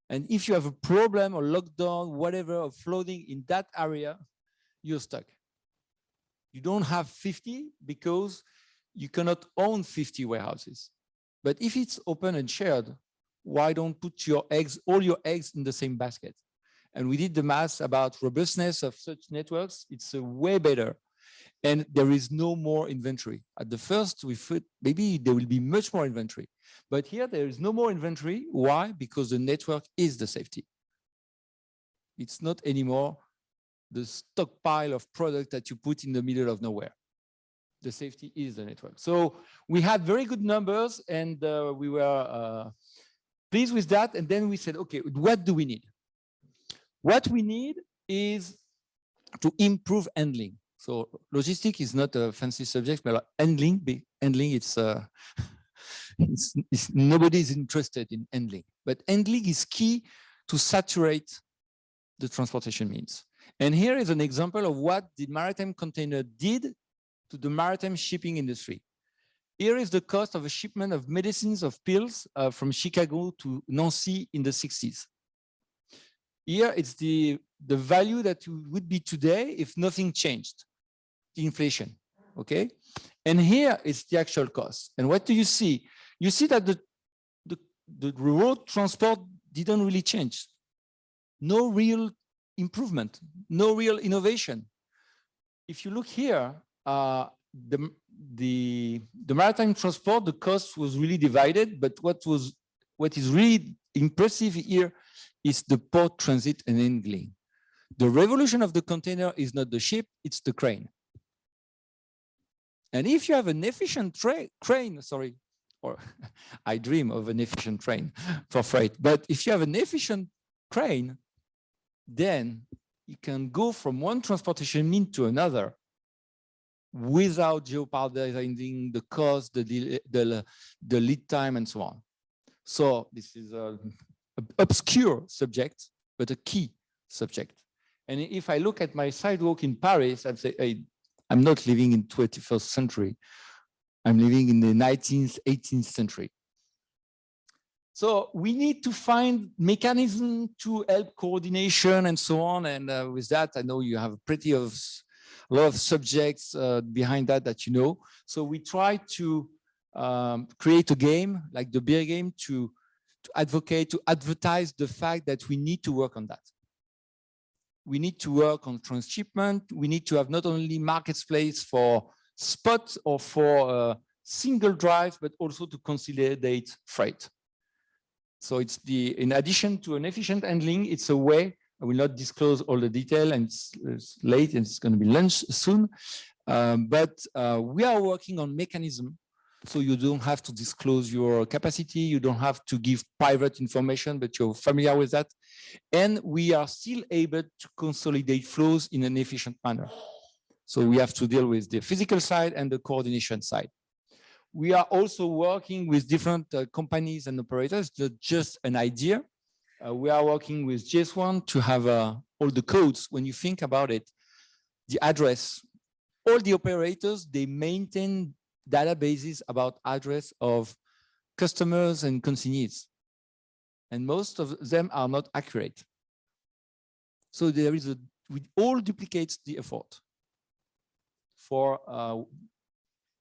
And if you have a problem or lockdown, whatever, of flooding in that area, you're stuck. You don't have 50 because you cannot own 50 warehouses. But if it's open and shared, why don't put your eggs, all your eggs in the same basket? And we did the math about robustness of such networks. It's a way better. And there is no more inventory. At the first, we thought maybe there will be much more inventory. But here there is no more inventory. Why? Because the network is the safety. It's not anymore the stockpile of product that you put in the middle of nowhere. The safety is the network. So we had very good numbers and uh, we were uh, pleased with that. And then we said, okay, what do we need? What we need is to improve handling. So logistic is not a fancy subject, but handling, handling, it's, uh, it's, it's, nobody is interested in handling, but handling is key to saturate the transportation means. And here is an example of what the maritime container did to the maritime shipping industry. Here is the cost of a shipment of medicines of pills uh, from Chicago to Nancy in the 60s. Here it's the, the value that would be today if nothing changed, the inflation, okay? And here is the actual cost. And what do you see? You see that the, the, the road transport didn't really change. No real improvement, no real innovation. If you look here, uh, the, the, the maritime transport, the cost was really divided, but what was what is really impressive here is the port transit and handling. The revolution of the container is not the ship, it's the crane. And if you have an efficient crane, sorry, or I dream of an efficient train for freight, but if you have an efficient crane, then you can go from one transportation mean to another without jeopardizing the cost, the, the, the lead time, and so on. So this is a, a obscure subject, but a key subject. And if I look at my sidewalk in Paris, I'd say, hey, I'm not living in 21st century. I'm living in the 19th, 18th century. So we need to find mechanism to help coordination and so on. And uh, with that, I know you have pretty of a lot of subjects uh, behind that that you know. So we try to um, create a game like the beer game to, to advocate, to advertise the fact that we need to work on that. We need to work on transshipment. We need to have not only marketplace for spot or for uh, single drive, but also to consolidate freight. So it's the, in addition to an efficient handling, it's a way, I will not disclose all the detail and it's, it's late and it's going to be lunch soon. Um, but uh, we are working on mechanism so you don't have to disclose your capacity. You don't have to give private information, but you're familiar with that. And we are still able to consolidate flows in an efficient manner. So we have to deal with the physical side and the coordination side. We are also working with different uh, companies and operators, just an idea. Uh, we are working with GS1 to have uh, all the codes. When you think about it, the address, all the operators, they maintain databases about address of customers and consignees. And most of them are not accurate. So there is a, we all duplicates the effort for uh,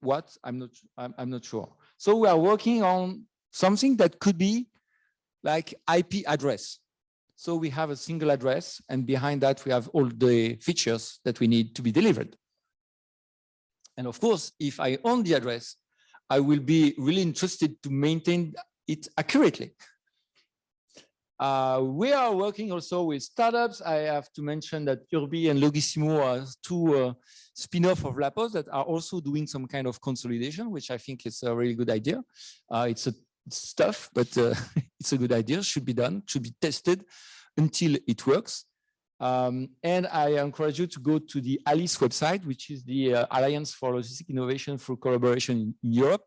what I'm not, I'm, I'm not sure. So we are working on something that could be like IP address. So we have a single address and behind that we have all the features that we need to be delivered. And of course, if I own the address, I will be really interested to maintain it accurately. Uh, we are working also with startups. I have to mention that Urbi and Logissimo are two uh, spin-off of La Poste that are also doing some kind of consolidation, which I think is a really good idea. Uh, it's a tough, but uh, it's a good idea, should be done, should be tested until it works. Um, and I encourage you to go to the ALICE website, which is the uh, Alliance for Logistic Innovation through Collaboration in, Europe.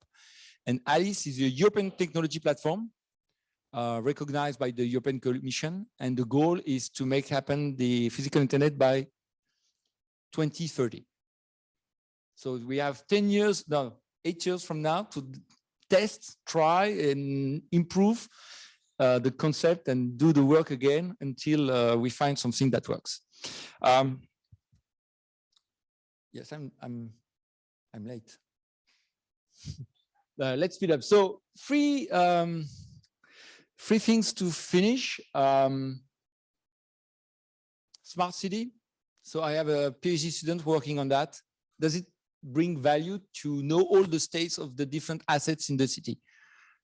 And ALICE is a European technology platform uh, recognized by the European Commission. And the goal is to make happen the physical internet by 2030. So we have 10 years, no, eight years from now to test, try and improve uh, the concept and do the work again until uh, we find something that works. Um, yes, I'm I'm I'm late. uh, let's speed up. So three um, three things to finish. Um, smart city. So I have a PhD student working on that. Does it bring value to know all the states of the different assets in the city?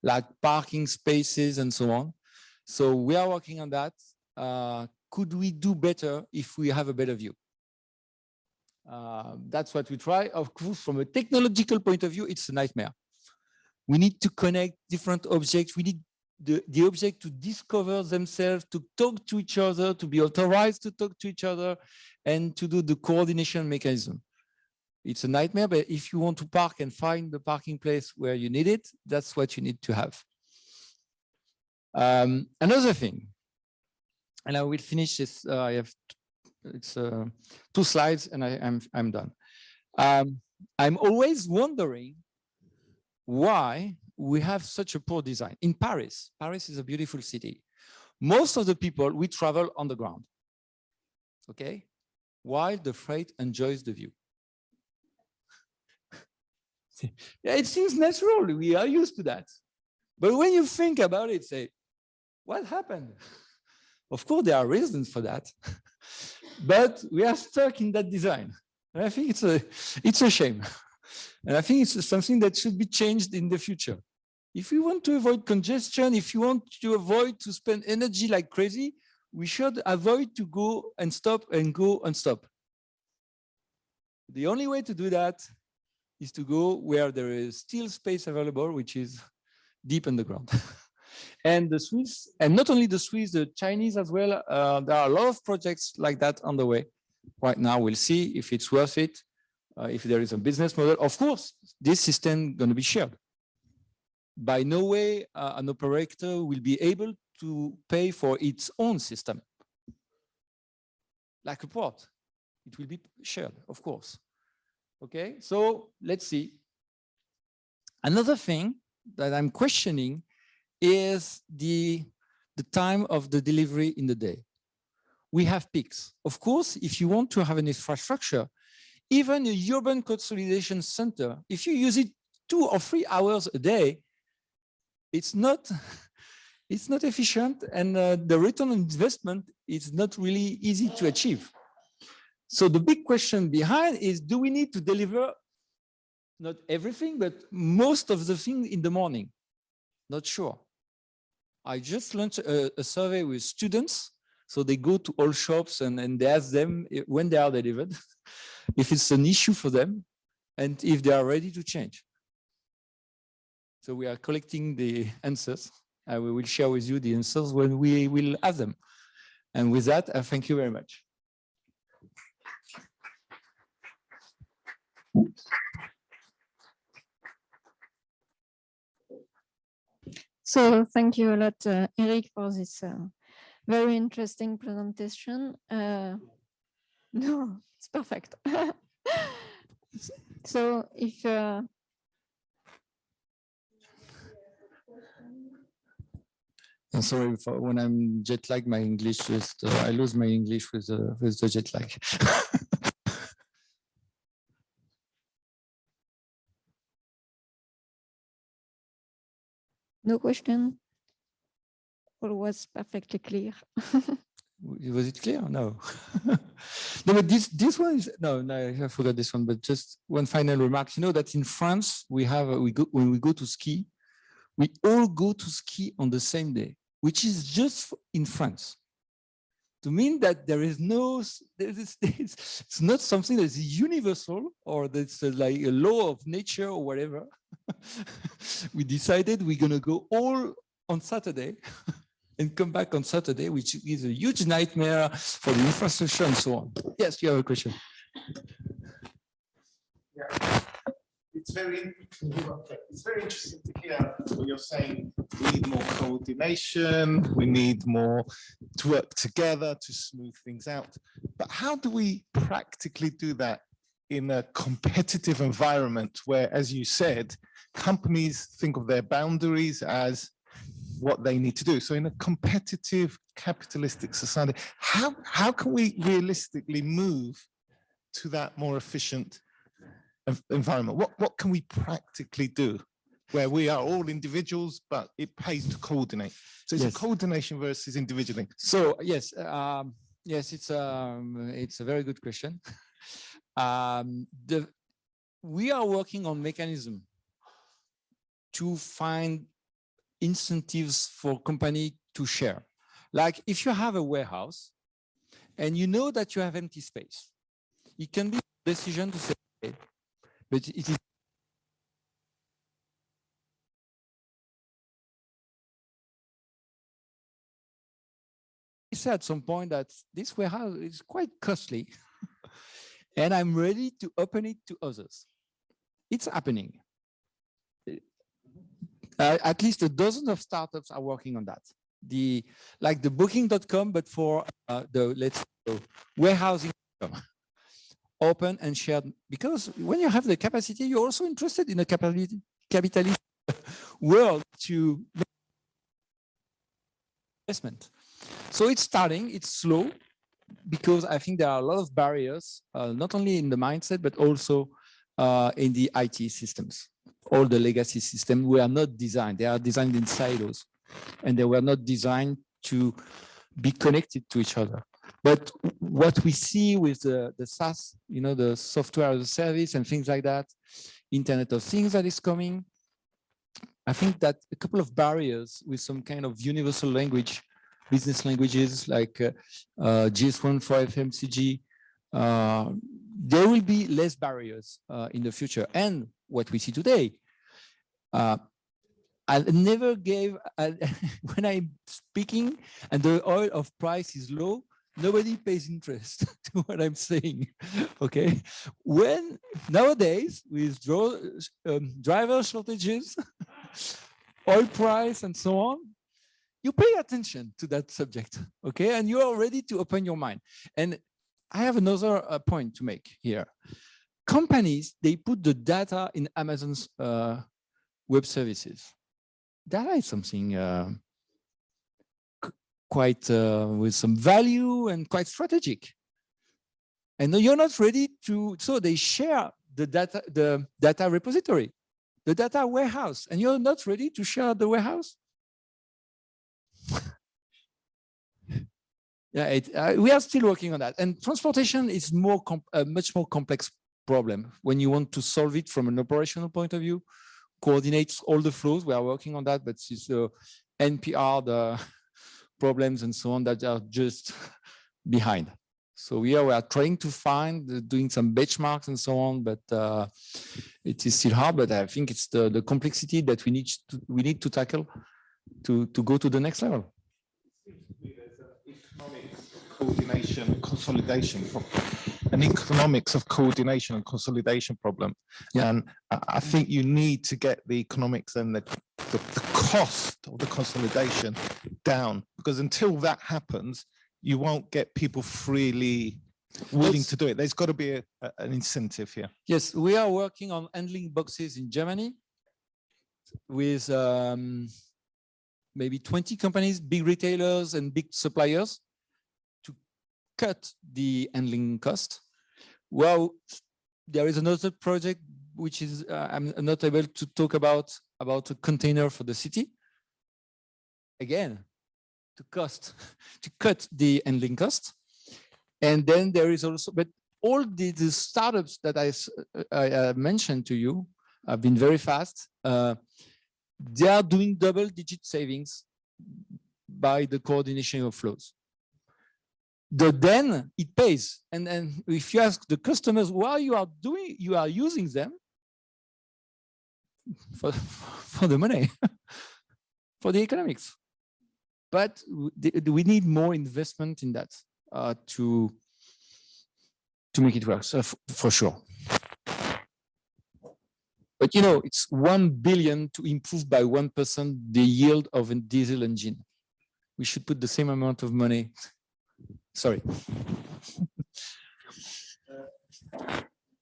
like parking spaces and so on. So we are working on that. Uh, could we do better if we have a better view? Uh, that's what we try. Of course, from a technological point of view, it's a nightmare. We need to connect different objects. We need the, the object to discover themselves, to talk to each other, to be authorized to talk to each other, and to do the coordination mechanism it's a nightmare, but if you want to park and find the parking place where you need it, that's what you need to have. Um, another thing, and I will finish this, uh, I have it's uh, two slides and I, am I'm, I'm done. Um, I'm always wondering why we have such a poor design. In Paris, Paris is a beautiful city. most of the people, we travel on the ground, okay? While the freight enjoys the view. yeah, it seems natural. We are used to that. But when you think about it, say, what happened? Of course, there are reasons for that, but we are stuck in that design. And I think it's a, it's a shame. And I think it's something that should be changed in the future. If we want to avoid congestion, if you want to avoid to spend energy like crazy, we should avoid to go and stop and go and stop. The only way to do that is to go where there is still space available, which is deep underground. and the Swiss, and not only the Swiss, the Chinese as well, uh, there are a lot of projects like that on the way. Right now, we'll see if it's worth it, uh, if there is a business model. Of course, this system going to be shared. By no way uh, an operator will be able to pay for its own system. Like a port, it will be shared, of course. Okay, so let's see. Another thing that I'm questioning is the, the time of the delivery in the day. We have peaks. Of course, if you want to have an infrastructure, even a urban consolidation center, if you use it two or three hours a day, it's not it's not efficient and uh, the return on investment is not really easy to achieve. So the big question behind is, do we need to deliver not everything, but most of the things in the morning? Not sure. I just launched a, a, survey with students. So they go to all shops and, and they ask them when they are delivered, if it's an issue for them, and if they are ready to change. So we are collecting the answers. and we will share with you the answers when we will have them. And with that, I thank you very much. So thank you a lot, uh, Eric, for this uh, very interesting presentation. Uh, no, it's perfect. so if I'm sorry for when I'm jet lag, my English just uh, I lose my English with the with the jet lag. No question? Or was perfectly clear? was it clear? No. no, but this this one is no, no, I forgot this one. But just one final remark. You know that in France we have we go when we go to ski, we all go to ski on the same day, which is just in France. To mean that there is no, there is, it's not something that is universal or that's uh, like a law of nature or whatever. we decided we're going to go all on Saturday and come back on Saturday, which is a huge nightmare for the infrastructure and so on. Yes, you have a question. Yeah. It's very it's very interesting to hear what you're saying. We need more coordination. We need more to work together to smooth things out. But how do we practically do that in a competitive environment where, as you said, companies think of their boundaries as what they need to do. So in a competitive capitalistic society, how, how can we realistically move to that more efficient environment? What, what can we practically do where we are all individuals, but it pays to coordinate? So it's yes. a coordination versus individualing. So yes, um, yes, it's, um, it's a very good question. um, the, we are working on mechanism to find incentives for company to share. Like if you have a warehouse and you know that you have empty space, it can be a decision to say, okay, but it is said at some point that this warehouse is quite costly and I'm ready to open it to others. It's happening uh, at least a dozen of startups are working on that. The like the booking.com, but for uh, the let's go warehousing open and shared because when you have the capacity, you're also interested in a capitalist world to make investment. So it's starting, it's slow, because I think there are a lot of barriers, uh, not only in the mindset, but also uh, in the IT systems. All the legacy systems were not designed, they are designed in silos, and they were not designed to be connected to each other. But what we see with the, the SaaS, you know, the software as a service and things like that, Internet of Things that is coming, I think that a couple of barriers with some kind of universal language, business languages like uh, uh, GS1 for FMCG, uh, there will be less barriers uh, in the future. And what we see today, uh, I never gave, uh, when I'm speaking and the oil of price is low, nobody pays interest to what I'm saying. Okay, when nowadays with draw, um, driver shortages, oil price, and so on, you pay attention to that subject. Okay, and you are ready to open your mind. And I have another uh, point to make here. Companies they put the data in Amazon's uh, web services. Data is something. Uh, quite uh, with some value and quite strategic. And you're not ready to, so they share the data, the data repository, the data warehouse, and you're not ready to share the warehouse. yeah, it, uh, we are still working on that. And transportation is more a much more complex problem when you want to solve it from an operational point of view, Coordinates all the flows. We are working on that, but it's uh, NP-hard, the problems and so on that are just behind. So here we are trying to find, uh, doing some benchmarks and so on, but uh, it is still hard. But I think it's the, the complexity that we need to we need to tackle to to go to the next level. coordination, consolidation, an economics of coordination and consolidation problem. Yeah. And I, think you need to get the economics and the, the, the cost of the consolidation down because until that happens, you won't get people freely willing to do it. There's got to be a, a- an incentive here. Yes, we are working on handling boxes in Germany with um, maybe 20 companies, big retailers and big suppliers cut the handling cost. Well, there is another project which is uh, I'm not able to talk about about a container for the city. Again, to cost to cut the handling cost. And then there is also, but all the, the startups that uh, I uh, mentioned to you have been very fast. Uh, they are doing double digit savings by the coordination of flows. The then it pays. And then if you ask the customers why you are doing, you are using them for, for the money, for the economics. But we need more investment in that uh, to to make it work so for sure. But you know, it's one billion to improve by one percent the yield of a diesel engine. We should put the same amount of money. Sorry.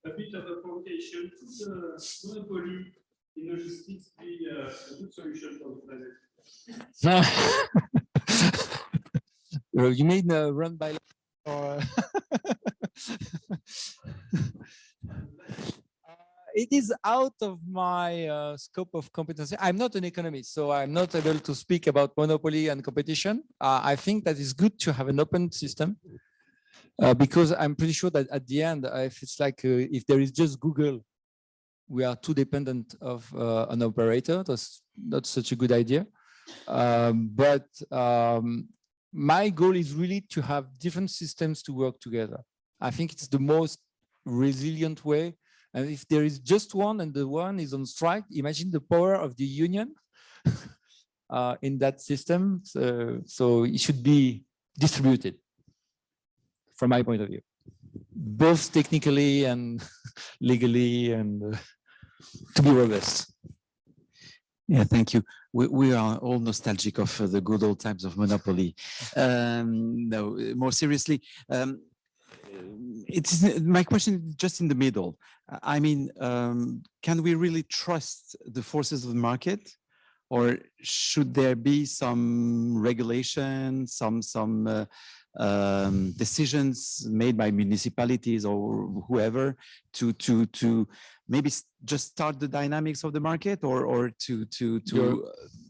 a bit of a provocation, could the monopoly in logistics be uh, a good solution for the planet? Well, you mean uh, run by or Uh, it is out of my uh, scope of competency. I'm not an economist, so I'm not able to speak about monopoly and competition. Uh, I think that it's good to have an open system uh, because I'm pretty sure that at the end, uh, if it's like uh, if there is just Google, we are too dependent of uh, an operator. That's not such a good idea. Um, but um, my goal is really to have different systems to work together. I think it's the most resilient way. And if there is just one and the one is on strike, imagine the power of the union uh, in that system. So, so it should be distributed from my point of view, both technically and legally and uh, to be robust. Yeah, thank you. We, we are all nostalgic of uh, the good old times of monopoly. Um, no, more seriously, um, it's my question is just in the middle. I mean, um, can we really trust the forces of the market, or should there be some regulation, some some uh, um, decisions made by municipalities or whoever to to to maybe just start the dynamics of the market or or to to to You're-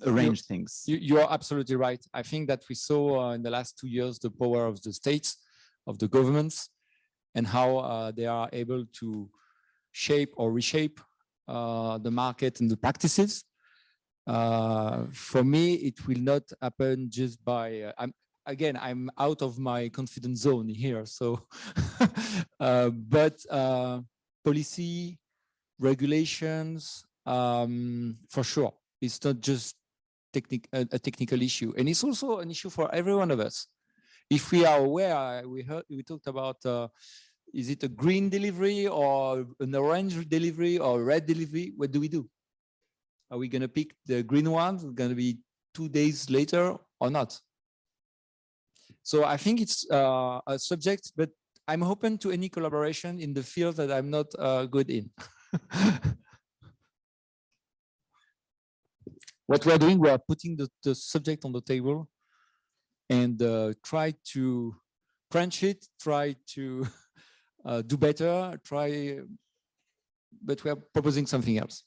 uh, arrange things? You, you are absolutely right. I think that we saw uh, in the last two years the power of the states, of the governments, and how uh, they are able to shape or reshape uh, the market and the practices. Uh, for me, it will not happen just by. I'm again. I'm out of my confidence zone here. So, uh, but uh, policy, regulations, um, for sure. It's not just technic a, a technical issue, and it's also an issue for every one of us. If we are aware, uh, we heard we talked about. Uh, is it a green delivery or an orange delivery or red delivery? What do we do? Are we going to pick the green ones? Going to be two days later or not? So I think it's uh, a subject, but I'm open to any collaboration in the field that I'm not uh, good in. what we're doing, we are putting the, the subject on the table and uh, try to crunch it, try to uh, do better, try, but we are proposing something else.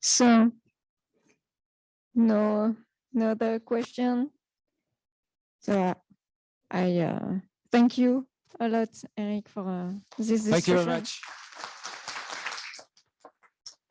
So no, no other question. So I uh, thank you a lot, Eric, for uh, this discussion. Thank you very much.